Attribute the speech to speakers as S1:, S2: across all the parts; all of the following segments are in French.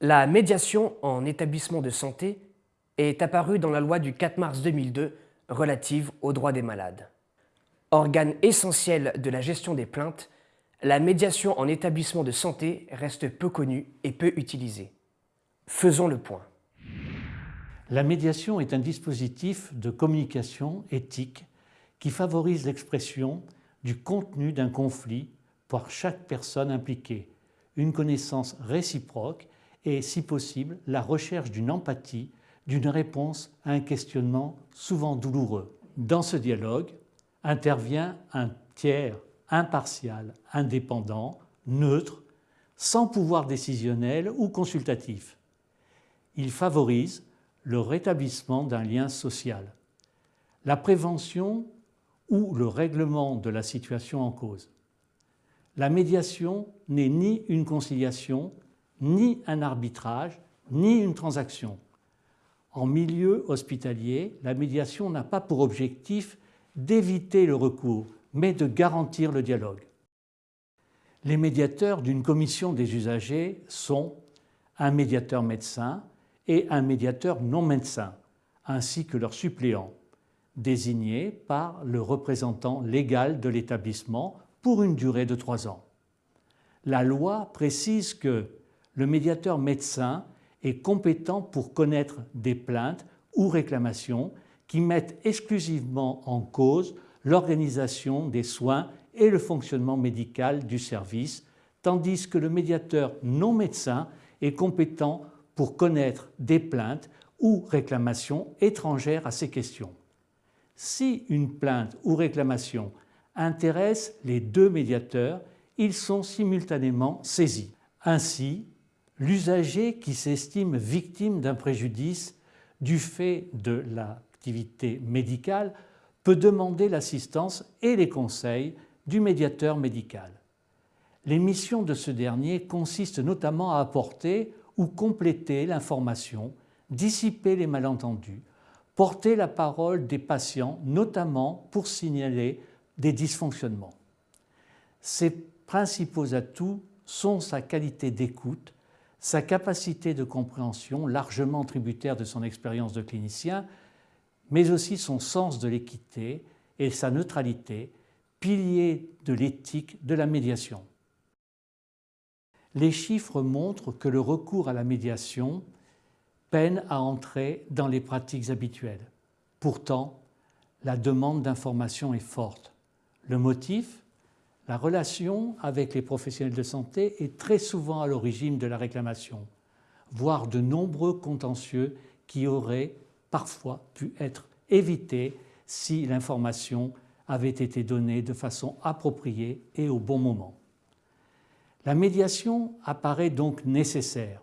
S1: La médiation en établissement de santé est apparue dans la loi du 4 mars 2002 relative aux droits des malades. Organe essentiel de la gestion des plaintes, la médiation en établissement de santé reste peu connue et peu utilisée. Faisons le point.
S2: La médiation est un dispositif de communication éthique qui favorise l'expression du contenu d'un conflit par chaque personne impliquée, une connaissance réciproque et, si possible, la recherche d'une empathie, d'une réponse à un questionnement souvent douloureux. Dans ce dialogue intervient un tiers impartial, indépendant, neutre, sans pouvoir décisionnel ou consultatif. Il favorise le rétablissement d'un lien social, la prévention ou le règlement de la situation en cause. La médiation n'est ni une conciliation, ni un arbitrage, ni une transaction. En milieu hospitalier, la médiation n'a pas pour objectif d'éviter le recours, mais de garantir le dialogue. Les médiateurs d'une commission des usagers sont un médiateur médecin et un médiateur non médecin, ainsi que leurs suppléants, désignés par le représentant légal de l'établissement pour une durée de trois ans. La loi précise que le médiateur médecin est compétent pour connaître des plaintes ou réclamations qui mettent exclusivement en cause l'organisation des soins et le fonctionnement médical du service, tandis que le médiateur non médecin est compétent pour connaître des plaintes ou réclamations étrangères à ces questions. Si une plainte ou réclamation intéresse les deux médiateurs, ils sont simultanément saisis. Ainsi, l'usager qui s'estime victime d'un préjudice du fait de l'activité médicale peut demander l'assistance et les conseils du médiateur médical. Les missions de ce dernier consistent notamment à apporter ou compléter l'information, dissiper les malentendus, porter la parole des patients, notamment pour signaler des dysfonctionnements. Ses principaux atouts sont sa qualité d'écoute, sa capacité de compréhension, largement tributaire de son expérience de clinicien, mais aussi son sens de l'équité et sa neutralité, pilier de l'éthique de la médiation. Les chiffres montrent que le recours à la médiation peine à entrer dans les pratiques habituelles. Pourtant, la demande d'information est forte. Le motif? La relation avec les professionnels de santé est très souvent à l'origine de la réclamation, voire de nombreux contentieux qui auraient parfois pu être évités si l'information avait été donnée de façon appropriée et au bon moment. La médiation apparaît donc nécessaire.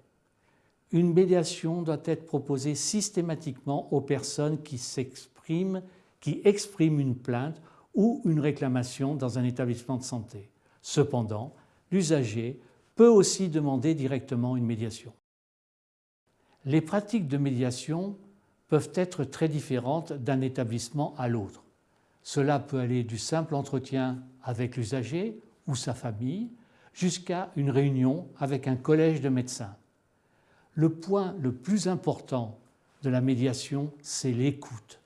S2: Une médiation doit être proposée systématiquement aux personnes qui s'expriment, qui expriment une plainte ou une réclamation dans un établissement de santé. Cependant, l'usager peut aussi demander directement une médiation. Les pratiques de médiation peuvent être très différentes d'un établissement à l'autre. Cela peut aller du simple entretien avec l'usager ou sa famille jusqu'à une réunion avec un collège de médecins. Le point le plus important de la médiation, c'est l'écoute.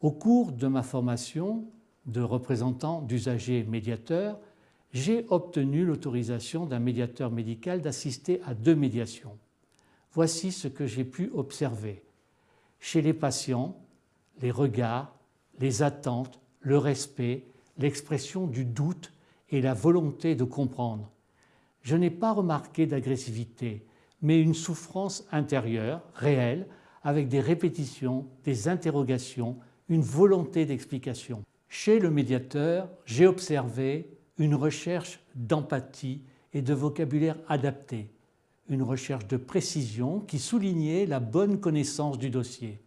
S2: Au cours de ma formation, de représentant d'usagers médiateurs, j'ai obtenu l'autorisation d'un médiateur médical d'assister à deux médiations. Voici ce que j'ai pu observer. Chez les patients, les regards, les attentes, le respect, l'expression du doute et la volonté de comprendre. Je n'ai pas remarqué d'agressivité, mais une souffrance intérieure, réelle, avec des répétitions, des interrogations, une volonté d'explication. Chez le médiateur, j'ai observé une recherche d'empathie et de vocabulaire adapté, une recherche de précision qui soulignait la bonne connaissance du dossier.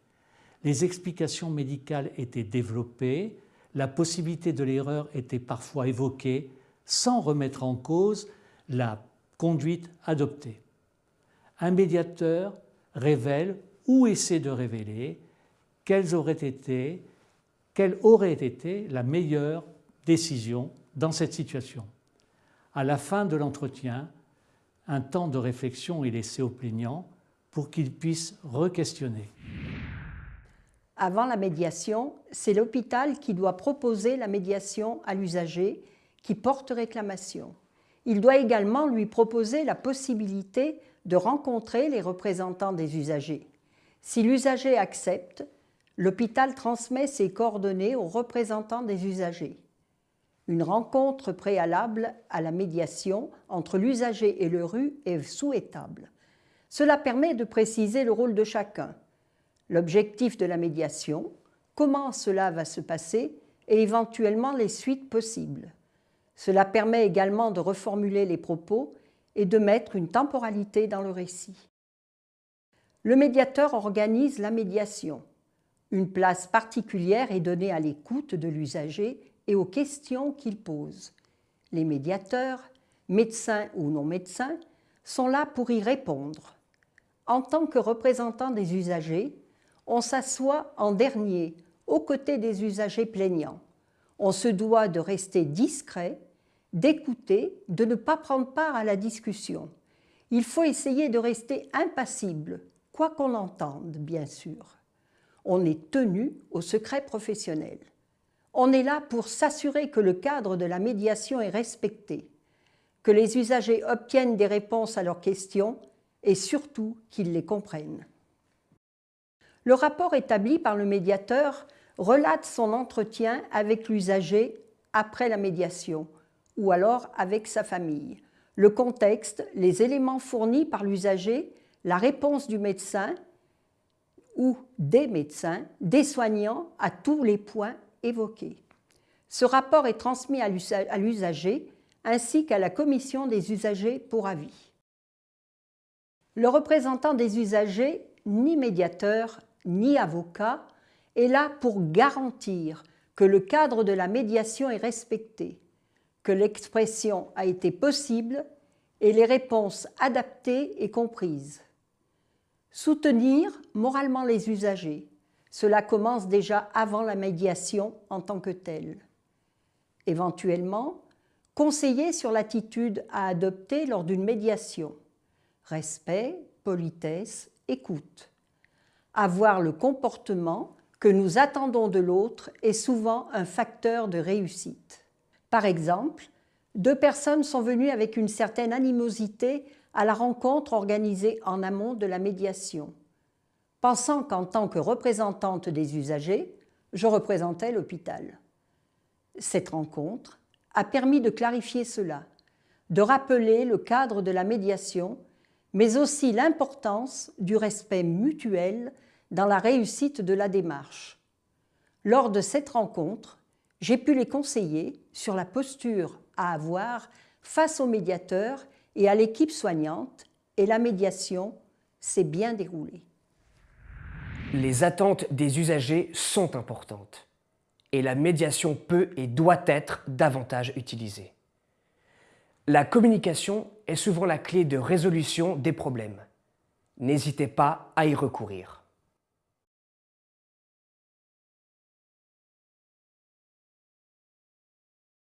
S2: Les explications médicales étaient développées, la possibilité de l'erreur était parfois évoquée sans remettre en cause la conduite adoptée. Un médiateur révèle ou essaie de révéler quelles auraient été quelle aurait été la meilleure décision dans cette situation? À la fin de l'entretien, un temps de réflexion est laissé au plaignant pour qu'il puisse re-questionner.
S3: Avant la médiation, c'est l'hôpital qui doit proposer la médiation à l'usager qui porte réclamation. Il doit également lui proposer la possibilité de rencontrer les représentants des usagers. Si l'usager accepte, l'hôpital transmet ses coordonnées aux représentants des usagers. Une rencontre préalable à la médiation entre l'usager et le RU est souhaitable. Cela permet de préciser le rôle de chacun, l'objectif de la médiation, comment cela va se passer et éventuellement les suites possibles. Cela permet également de reformuler les propos et de mettre une temporalité dans le récit. Le médiateur organise la médiation. Une place particulière est donnée à l'écoute de l'usager et aux questions qu'il pose. Les médiateurs, médecins ou non médecins, sont là pour y répondre. En tant que représentants des usagers, on s'assoit en dernier, aux côtés des usagers plaignants. On se doit de rester discret, d'écouter, de ne pas prendre part à la discussion. Il faut essayer de rester impassible, quoi qu'on entende, bien sûr. On est tenu au secret professionnel. On est là pour s'assurer que le cadre de la médiation est respecté, que les usagers obtiennent des réponses à leurs questions et surtout qu'ils les comprennent. Le rapport établi par le médiateur relate son entretien avec l'usager après la médiation ou alors avec sa famille. Le contexte, les éléments fournis par l'usager, la réponse du médecin ou des médecins, des soignants à tous les points évoqués. Ce rapport est transmis à l'usager ainsi qu'à la commission des usagers pour avis. Le représentant des usagers, ni médiateur, ni avocat, est là pour garantir que le cadre de la médiation est respecté, que l'expression a été possible et les réponses adaptées et comprises. Soutenir moralement les usagers, cela commence déjà avant la médiation en tant que telle. Éventuellement, conseiller sur l'attitude à adopter lors d'une médiation. Respect, politesse, écoute. Avoir le comportement que nous attendons de l'autre est souvent un facteur de réussite. Par exemple, deux personnes sont venues avec une certaine animosité à la rencontre organisée en amont de la médiation, pensant qu'en tant que représentante des usagers, je représentais l'hôpital. Cette rencontre a permis de clarifier cela, de rappeler le cadre de la médiation, mais aussi l'importance du respect mutuel dans la réussite de la démarche. Lors de cette rencontre, j'ai pu les conseiller sur la posture à avoir face au médiateur et à l'équipe soignante et la médiation s'est bien déroulée.
S1: Les attentes des usagers sont importantes et la médiation peut et doit être davantage utilisée. La communication est souvent la clé de résolution des problèmes. N'hésitez pas à y recourir.